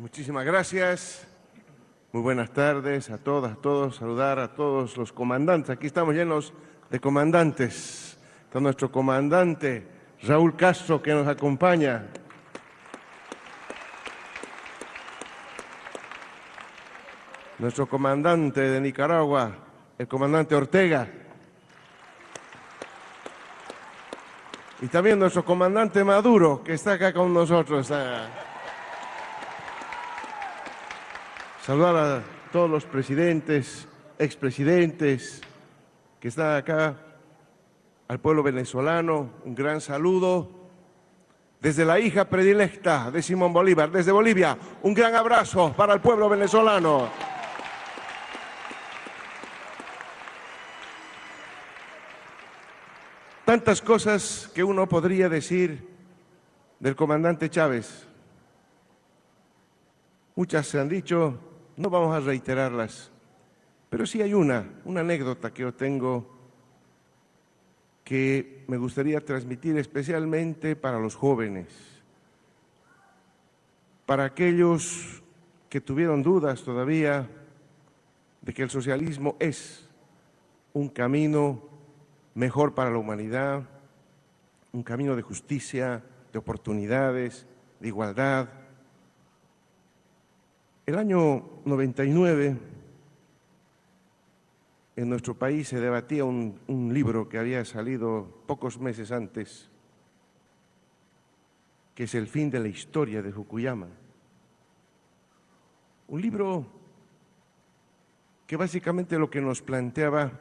Muchísimas gracias. Muy buenas tardes a todas, a todos. Saludar a todos los comandantes. Aquí estamos llenos de comandantes. Está nuestro comandante Raúl Castro que nos acompaña. Nuestro comandante de Nicaragua, el comandante Ortega. Y también nuestro comandante Maduro, que está acá con nosotros. Saludar a todos los presidentes, expresidentes que están acá, al pueblo venezolano, un gran saludo. Desde la hija predilecta de Simón Bolívar, desde Bolivia, un gran abrazo para el pueblo venezolano. Tantas cosas que uno podría decir del comandante Chávez. Muchas se han dicho, no vamos a reiterarlas, pero sí hay una, una anécdota que yo tengo que me gustaría transmitir especialmente para los jóvenes, para aquellos que tuvieron dudas todavía de que el socialismo es un camino mejor para la humanidad, un camino de justicia, de oportunidades, de igualdad, el año 99 en nuestro país se debatía un, libro que había salido pocos meses antes, que es El fin de la historia de Fukuyama. Un libro que básicamente lo que nos planteaba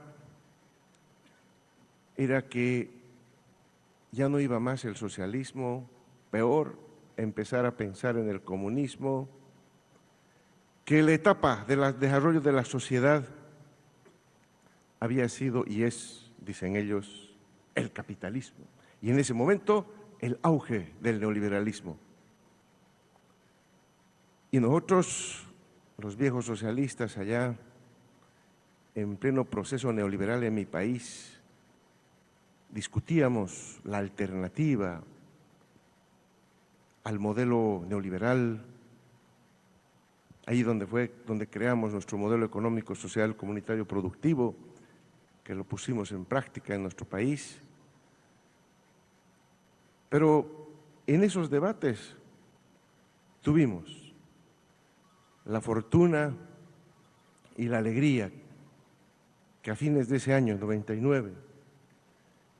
era que ya no iba más el socialismo, peor, empezar a pensar en el comunismo, que la etapa del desarrollo de la sociedad había sido y es, dicen ellos, el capitalismo. Y en ese momento, el auge del neoliberalismo. Y nosotros, los viejos socialistas allá, en pleno proceso neoliberal en mi país, discutíamos la alternativa al modelo neoliberal ahí donde fue donde creamos nuestro modelo económico, social, comunitario, productivo, que lo pusimos en práctica en nuestro país. Pero en esos debates tuvimos la fortuna y la alegría que a fines de ese año, 99,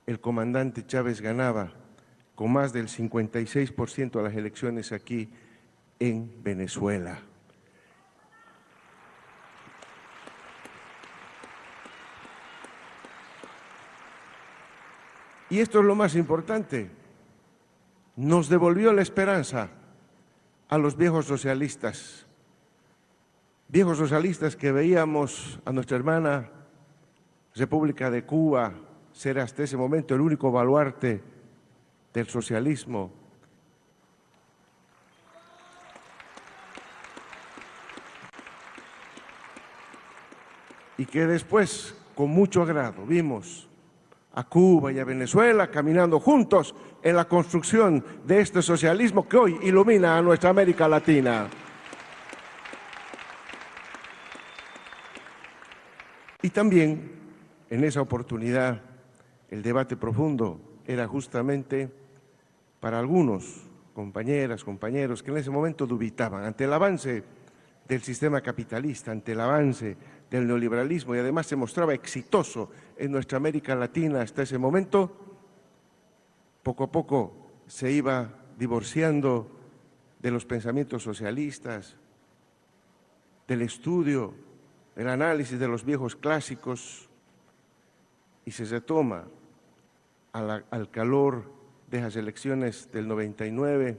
el comandante Chávez ganaba con más del 56% de las elecciones aquí en Venezuela. Y esto es lo más importante, nos devolvió la esperanza a los viejos socialistas, viejos socialistas que veíamos a nuestra hermana República de Cuba ser hasta ese momento el único baluarte del socialismo. Y que después, con mucho agrado, vimos a Cuba y a Venezuela, caminando juntos en la construcción de este socialismo que hoy ilumina a nuestra América Latina. Y también, en esa oportunidad, el debate profundo era justamente para algunos compañeras, compañeros que en ese momento dubitaban ante el avance del sistema capitalista, ante el avance del neoliberalismo. Y además se mostraba exitoso en nuestra América Latina hasta ese momento, poco a poco se iba divorciando de los pensamientos socialistas, del estudio, del análisis de los viejos clásicos y se retoma al calor de las elecciones del 99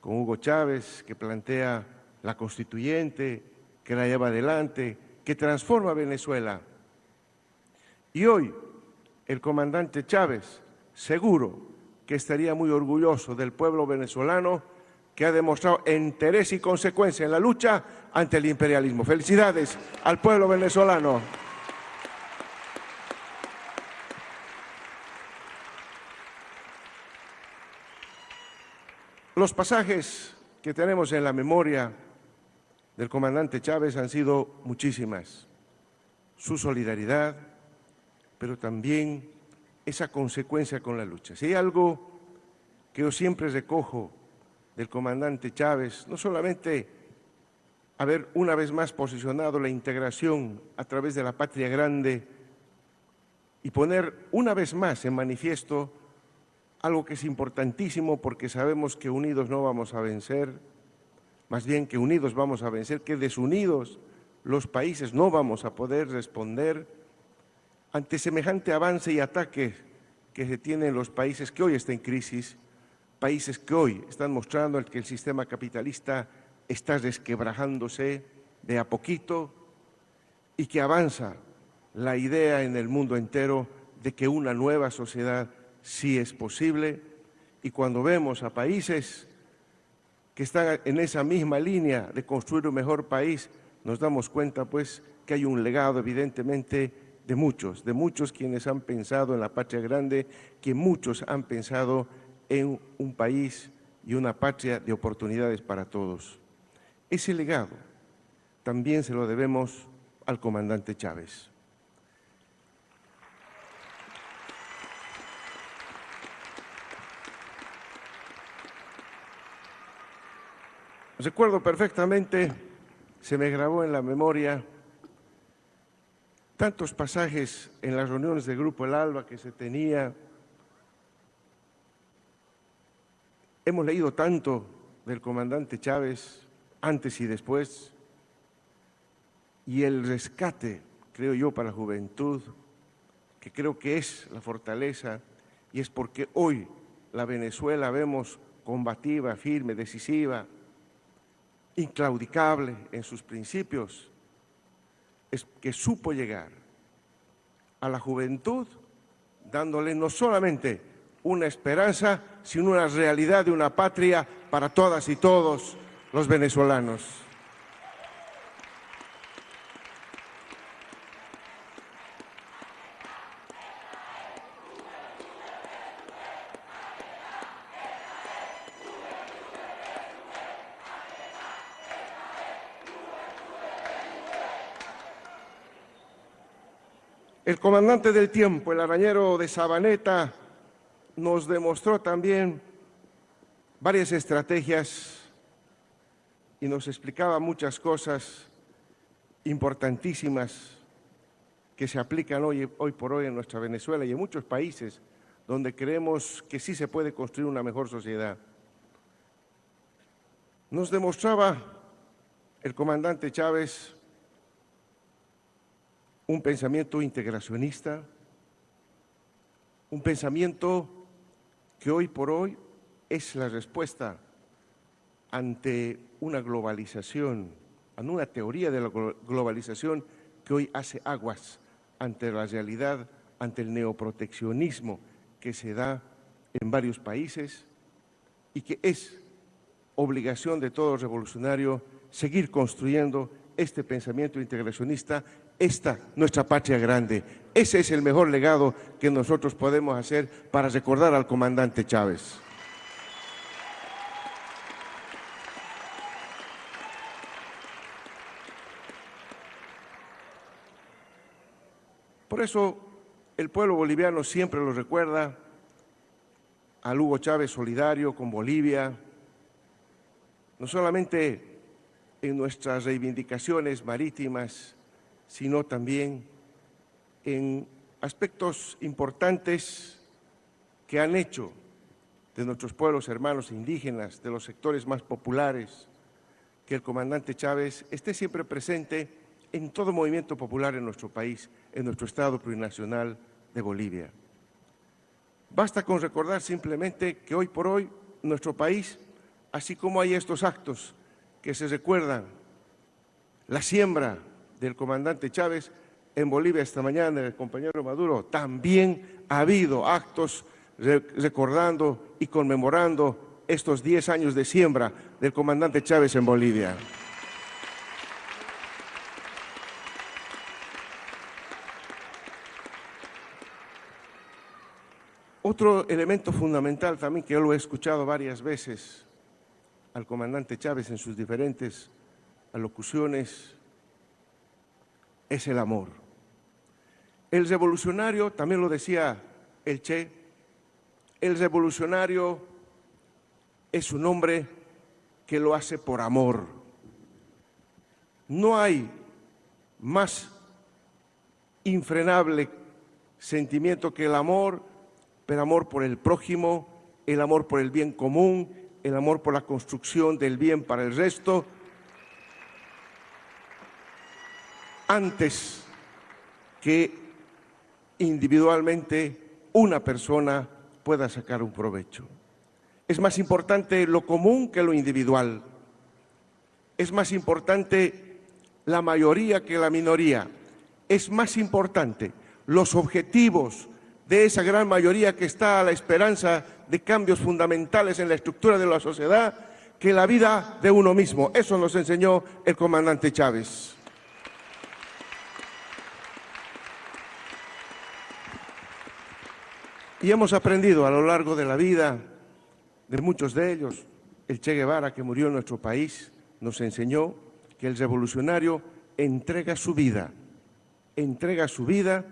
con Hugo Chávez que plantea la constituyente, que la lleva adelante, que transforma Venezuela. Y hoy el comandante Chávez seguro que estaría muy orgulloso del pueblo venezolano que ha demostrado interés y consecuencia en la lucha ante el imperialismo. Felicidades al pueblo venezolano. Los pasajes que tenemos en la memoria del comandante Chávez han sido muchísimas. Su solidaridad, pero también esa consecuencia con la lucha. Si hay algo que yo siempre recojo del comandante Chávez, no solamente haber una vez más posicionado la integración a través de la patria grande y poner una vez más en manifiesto algo que es importantísimo porque sabemos que unidos no vamos a vencer, más bien que unidos vamos a vencer, que desunidos los países no vamos a poder responder ante semejante avance y ataque que se tiene en los países que hoy están en crisis, países que hoy están mostrando que el sistema capitalista está desquebrajándose de a poquito y que avanza la idea en el mundo entero de que una nueva sociedad sí es posible. Y cuando vemos a países que están en esa misma línea de construir un mejor país, nos damos cuenta pues que hay un legado evidentemente de muchos, de muchos quienes han pensado en la patria grande, que muchos han pensado en un país y una patria de oportunidades para todos. Ese legado también se lo debemos al comandante Chávez. Recuerdo perfectamente, se me grabó en la memoria, tantos pasajes en las reuniones del Grupo El Alba que se tenía. Hemos leído tanto del comandante Chávez antes y después, y el rescate, creo yo, para la juventud, que creo que es la fortaleza, y es porque hoy la Venezuela vemos combativa, firme, decisiva, inclaudicable en sus principios, es que supo llegar a la juventud dándole no solamente una esperanza, sino una realidad de una patria para todas y todos los venezolanos. El comandante del tiempo, el arañero de Sabaneta, nos demostró también varias estrategias y nos explicaba muchas cosas importantísimas que se aplican hoy, por hoy en nuestra Venezuela y en muchos países donde creemos que sí se puede construir una mejor sociedad. Nos demostraba el comandante Chávez un pensamiento integracionista, un pensamiento que hoy por hoy es la respuesta ante una globalización, ante una teoría de la globalización que hoy hace aguas ante la realidad, ante el neoproteccionismo que se da en varios países y que es obligación de todo revolucionario seguir construyendo este pensamiento integracionista esta nuestra patria grande. Ese es el mejor legado que nosotros podemos hacer para recordar al comandante Chávez. Por eso el pueblo boliviano siempre lo recuerda al Hugo Chávez solidario con Bolivia, no solamente en nuestras reivindicaciones marítimas, sino también en aspectos importantes que han hecho de nuestros pueblos hermanos indígenas, de los sectores más populares, que el comandante Chávez esté siempre presente en todo movimiento popular en nuestro país, en nuestro Estado plurinacional de Bolivia. Basta con recordar simplemente que hoy por hoy nuestro país, así como hay estos actos que se recuerdan, la siembra del comandante Chávez en Bolivia esta mañana, el compañero Maduro, también ha habido actos recordando y conmemorando estos 10 años de siembra del comandante Chávez en Bolivia. Otro elemento fundamental también que yo lo he escuchado varias veces al comandante Chávez en sus diferentes alocuciones es el amor. El revolucionario, también lo decía el Che, el revolucionario es un hombre que lo hace por amor. No hay más infrenable sentimiento que el amor, pero amor por el prójimo, el amor por el bien común, el amor por la construcción del bien para el resto, antes que individualmente una persona pueda sacar un provecho. Es más importante lo común que lo individual. Es más importante la mayoría que la minoría. Es más importante los objetivos de esa gran mayoría que está a la esperanza de cambios fundamentales en la estructura de la sociedad que la vida de uno mismo. Eso nos enseñó el comandante Chávez. Y hemos aprendido a lo largo de la vida de muchos de ellos. El Che Guevara, que murió en nuestro país, nos enseñó que el revolucionario entrega su vida, entrega su vida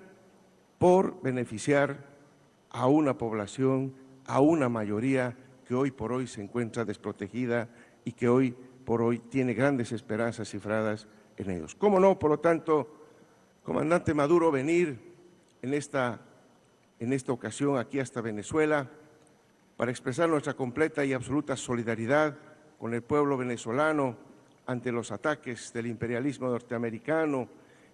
por beneficiar a una población, a una mayoría que hoy por hoy se encuentra desprotegida y que hoy por hoy tiene grandes esperanzas cifradas en ellos. ¿Cómo no, por lo tanto, comandante Maduro, venir en esta en esta ocasión aquí hasta Venezuela para expresar nuestra completa y absoluta solidaridad con el pueblo venezolano ante los ataques del imperialismo norteamericano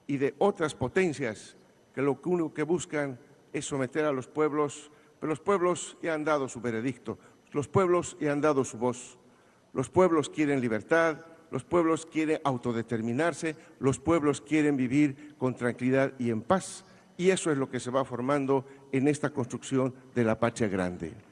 y de otras potencias que lo único que buscan es someter a los pueblos, pero los pueblos ya han dado su veredicto, los pueblos ya han dado su voz. Los pueblos quieren libertad, los pueblos quieren autodeterminarse, los pueblos quieren vivir con tranquilidad y en paz y eso es lo que se va formando en esta construcción de la patria grande.